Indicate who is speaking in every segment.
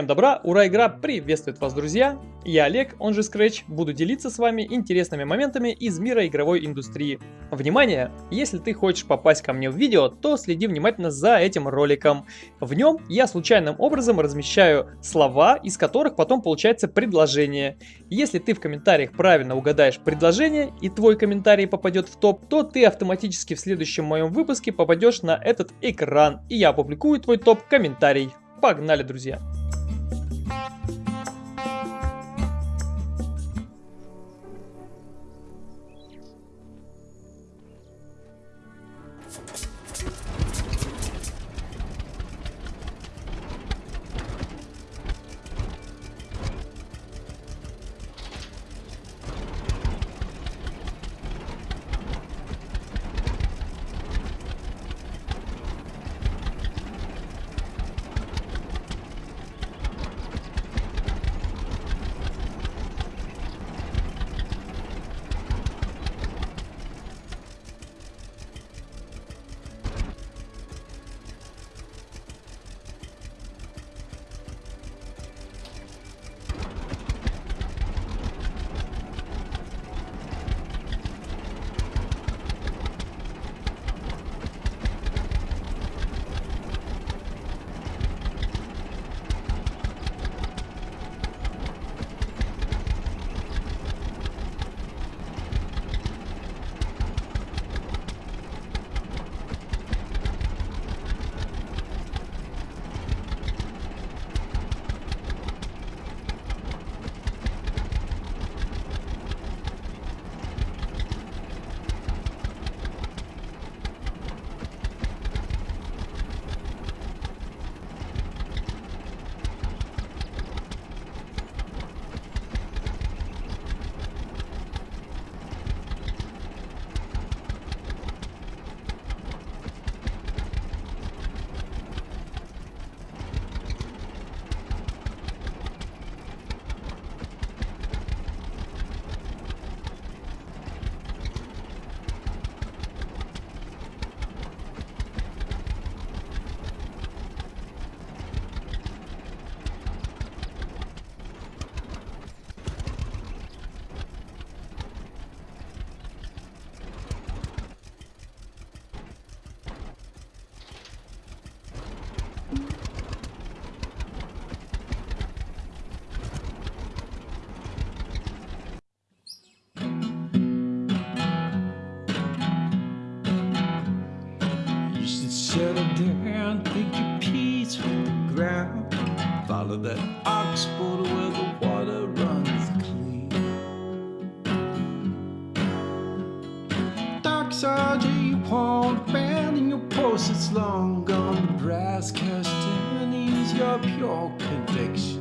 Speaker 1: Всем добра, ура, игра приветствует вас, друзья! Я Олег, он же Scratch, буду делиться с вами интересными моментами из мира игровой индустрии. Внимание! Если ты хочешь попасть ко мне в видео, то следи внимательно за этим роликом. В нем я случайным образом размещаю слова, из которых потом получается предложение. Если ты в комментариях правильно угадаешь предложение и твой комментарий попадет в топ, то ты автоматически в следующем моем выпуске попадешь на этот экран, и я опубликую твой топ-комментарий. Погнали, друзья!
Speaker 2: That ox border where the water runs clean. Dark you won't abandon your post, it's long gone. The brass castanews your pure conviction.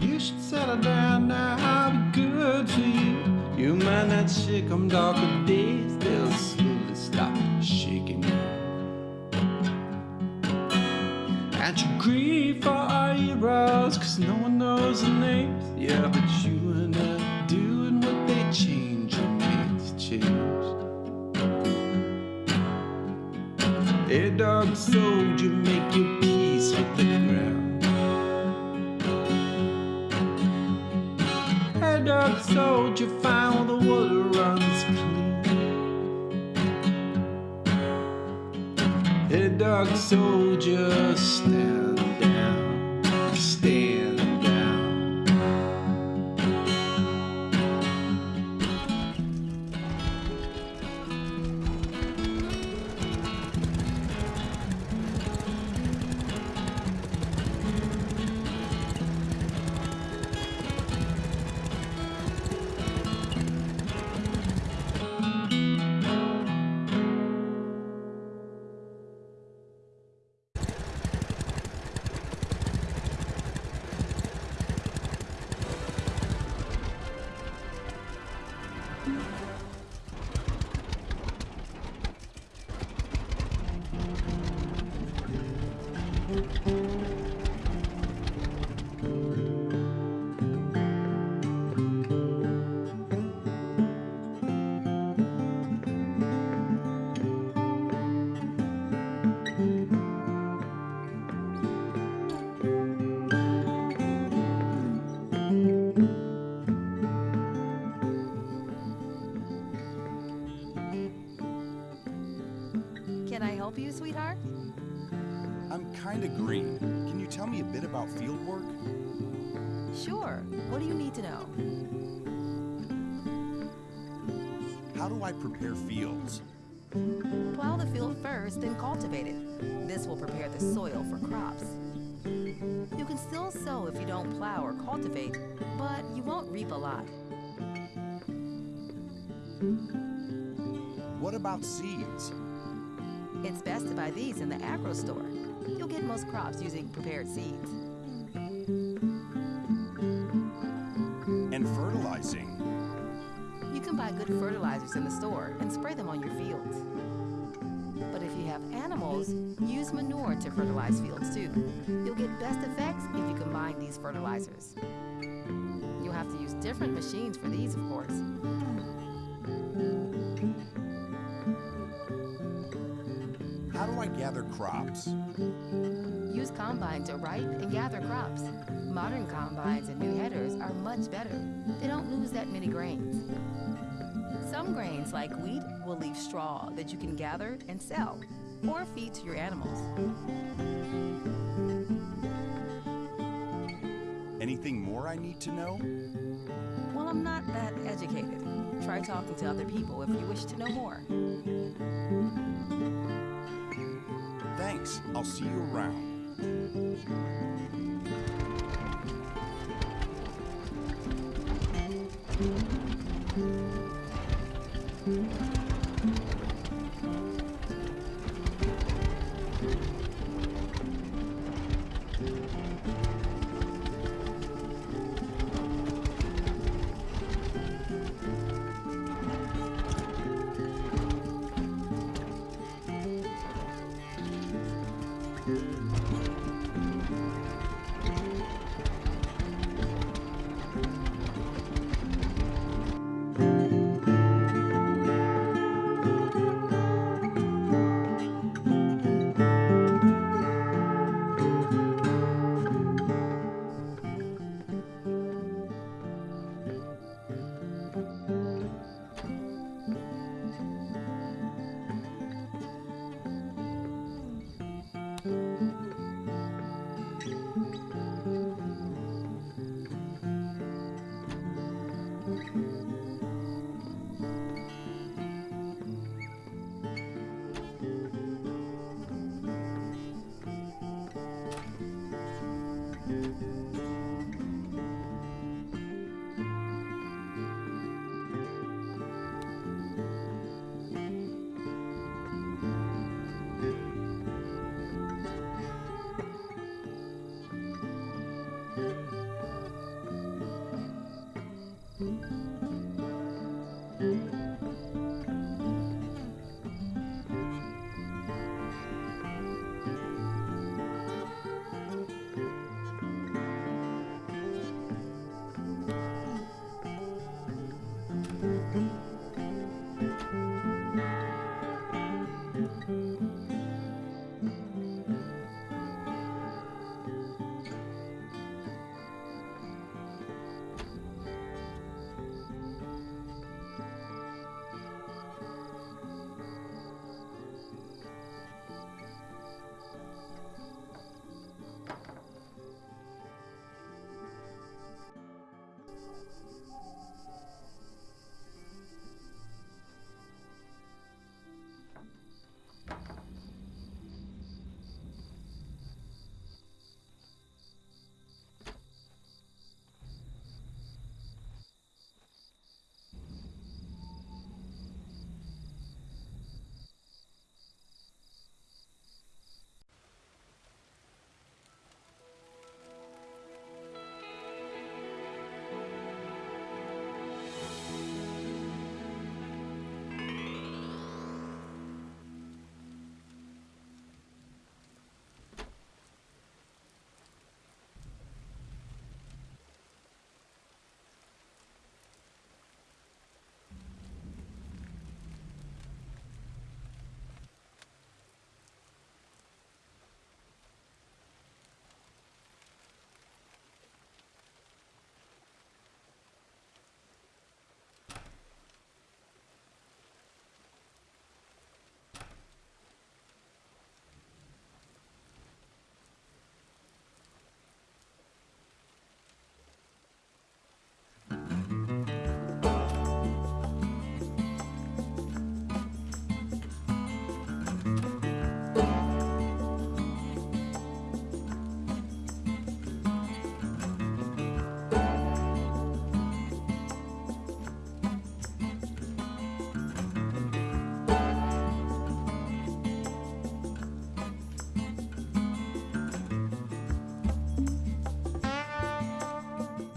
Speaker 2: You should settle down now, I'll be good to you. You mind that shit come darker days, they'll slowly stop shaking you. And you grieve for our heroes, cause no one knows their names. Yeah, but you are not doing what they change, made to change. Hey, dog soldier, make your peace with the soldier, find where the water runs clean. Hey, dog soldier, stand Can I help you, sweetheart? I'm kind of green.
Speaker 3: Can you tell me a bit about field work?
Speaker 4: Sure. What do you need to know?
Speaker 3: How do I prepare fields?
Speaker 4: Plow the field first, then cultivate it. This will prepare the soil for crops. You can still sow if you don't plow or cultivate, but you won't reap a lot.
Speaker 3: What about seeds?
Speaker 4: It's best to buy these in the agro store. You'll get most crops using prepared seeds.
Speaker 3: And fertilizing?
Speaker 4: You can buy good fertilizers in the store and spray them on your fields. But if you have animals, use manure to fertilize fields too. You'll get best effects if you combine these fertilizers. You'll have to use different machines for these, of course.
Speaker 3: Gather crops?
Speaker 4: Use combine to ripe and gather crops. Modern combines and new headers are much better. They don't lose that many grains. Some grains, like wheat, will leave straw that you can gather and sell or feed to your animals.
Speaker 3: Anything more I need to know?
Speaker 4: Well, I'm not that educated. Try talking to other people if you wish to know more.
Speaker 3: Thanks. I'll see you around.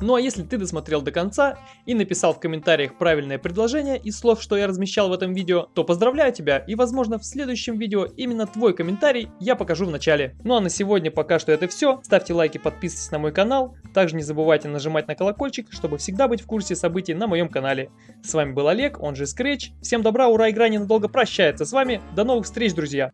Speaker 1: Ну а если ты досмотрел до конца и написал в комментариях правильное предложение из слов, что я размещал в этом видео, то поздравляю тебя и возможно в следующем видео именно твой комментарий я покажу в начале. Ну а на сегодня пока что это все. Ставьте лайки, подписывайтесь на мой канал. Также не забывайте нажимать на колокольчик, чтобы всегда быть в курсе событий на моем канале. С вами был Олег, он же Scratch. Всем добра, ура, игра ненадолго прощается с вами. До новых встреч, друзья!